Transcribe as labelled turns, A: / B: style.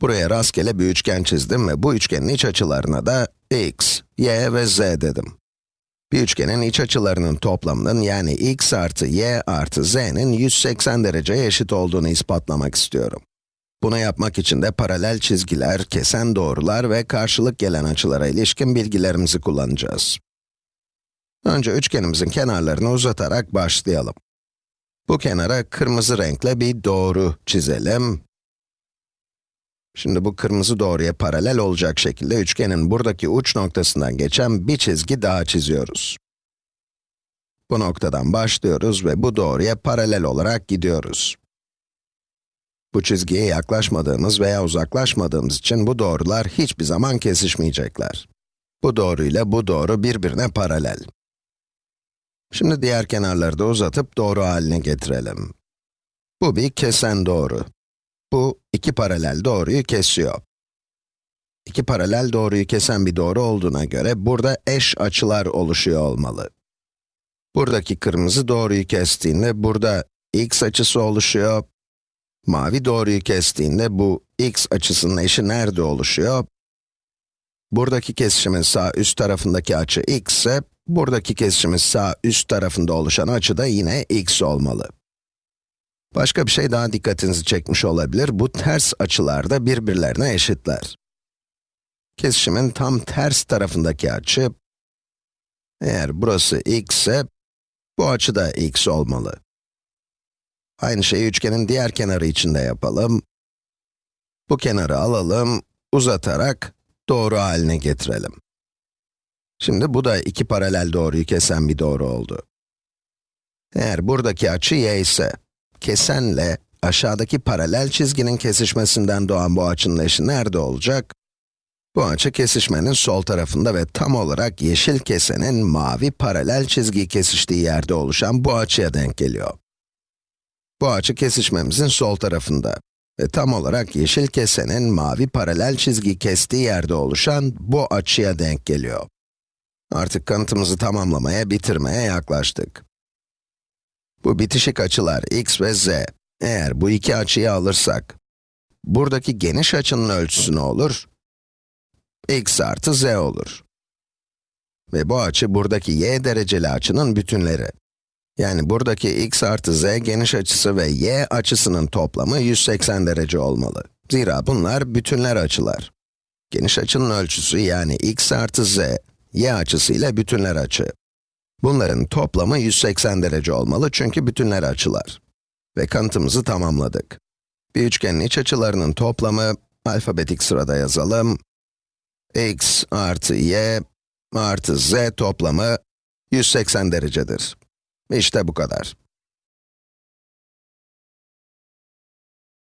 A: Buraya rastgele bir üçgen çizdim ve bu üçgenin iç açılarına da x, y ve z dedim. Bir üçgenin iç açılarının toplamının yani x artı y artı z'nin 180 dereceye eşit olduğunu ispatlamak istiyorum. Bunu yapmak için de paralel çizgiler, kesen doğrular ve karşılık gelen açılara ilişkin bilgilerimizi kullanacağız. Önce üçgenimizin kenarlarını uzatarak başlayalım. Bu kenara kırmızı renkle bir doğru çizelim. Şimdi bu kırmızı doğruya paralel olacak şekilde üçgenin buradaki uç noktasından geçen bir çizgi daha çiziyoruz. Bu noktadan başlıyoruz ve bu doğruya paralel olarak gidiyoruz. Bu çizgiye yaklaşmadığımız veya uzaklaşmadığımız için bu doğrular hiçbir zaman kesişmeyecekler. Bu doğru ile bu doğru birbirine paralel. Şimdi diğer kenarları da uzatıp doğru haline getirelim. Bu bir kesen doğru. Bu, iki paralel doğruyu kesiyor. İki paralel doğruyu kesen bir doğru olduğuna göre, burada eş açılar oluşuyor olmalı. Buradaki kırmızı doğruyu kestiğinde, burada x açısı oluşuyor. Mavi doğruyu kestiğinde, bu x açısının eşi nerede oluşuyor? Buradaki kesişimin sağ üst tarafındaki açı x ise, buradaki kesişimin sağ üst tarafında oluşan açı da yine x olmalı. Başka bir şey daha dikkatinizi çekmiş olabilir. Bu ters açılar da birbirlerine eşitler. Kesişimin tam ters tarafındaki açı, eğer burası x ise, bu açı da x olmalı. Aynı şeyi üçgenin diğer kenarı için de yapalım. Bu kenarı alalım, uzatarak doğru haline getirelim. Şimdi bu da iki paralel doğruyu kesen bir doğru oldu. Eğer buradaki açı y ise, kesenle aşağıdaki paralel çizginin kesişmesinden doğan bu açının eşi nerede olacak? Bu açı kesişmenin sol tarafında ve tam olarak yeşil kesenin mavi paralel çizgiyi kesiştiği yerde oluşan bu açıya denk geliyor. Bu açı kesişmemizin sol tarafında ve tam olarak yeşil kesenin mavi paralel çizgiyi kestiği yerde oluşan bu açıya denk geliyor. Artık kanıtımızı tamamlamaya, bitirmeye yaklaştık. Bu bitişik açılar x ve z. Eğer bu iki açıyı alırsak, buradaki geniş açının ölçüsü ne olur? x artı z olur. Ve bu açı buradaki y dereceli açının bütünleri. Yani buradaki x artı z geniş açısı ve y açısının toplamı 180 derece olmalı. Zira bunlar bütünler açılar. Geniş açının ölçüsü yani x artı z, y açısı ile bütünler açı. Bunların toplamı 180 derece olmalı çünkü bütünler açılar. Ve kanıtımızı tamamladık. Bir üçgenin iç açılarının toplamı, alfabetik sırada yazalım. x artı y artı z toplamı 180 derecedir. İşte bu kadar.